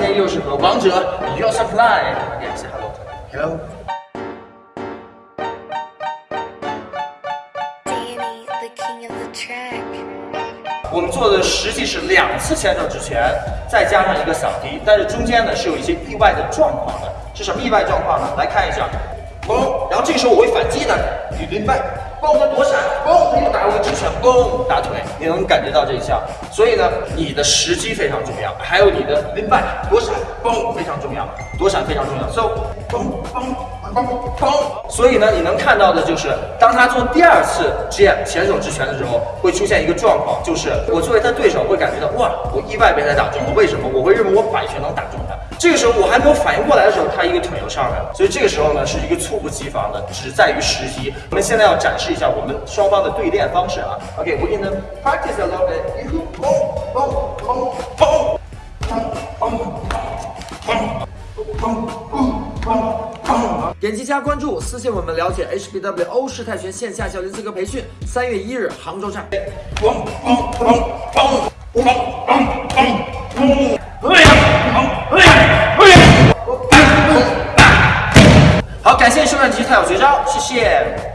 今天又是和王者 Your Supply 联系，Hello Hello。我们做的实际是两次前手直拳，再加上一个扫踢，但是中间呢是有一些意外的状况的。是什么意外状况呢？来看一下，嘣，然后这个时候我会反击的，你明白？嘣，他躲闪，嘣，又打我一直拳，嘣，打腿，你能感觉到这一下。所以呢，你的时机非常重要，还有你的明白躲闪，嘣，非常重要，躲闪非常重要。So，嘣嘣嘣嘣。所以呢，你能看到的就是，当他做第二次 GM 前手直拳的时候，会出现一个状况，就是我作为他对手会感觉到，哇，我意外被他打中了。为什么？我会认为我摆拳能打中他。这个时候我还没有反应过来的时候，他一个腿就上来了，所以这个时候呢是一个猝不及防的，只在于时机。我们现在要展示一下我们双方的对练方式啊。OK，we're gonna practice a little bit. 点击加关注，私信我们了解 HBW 欧式泰拳线下教练资格培训，三月一日杭州站。这些问题才有绝招谢谢。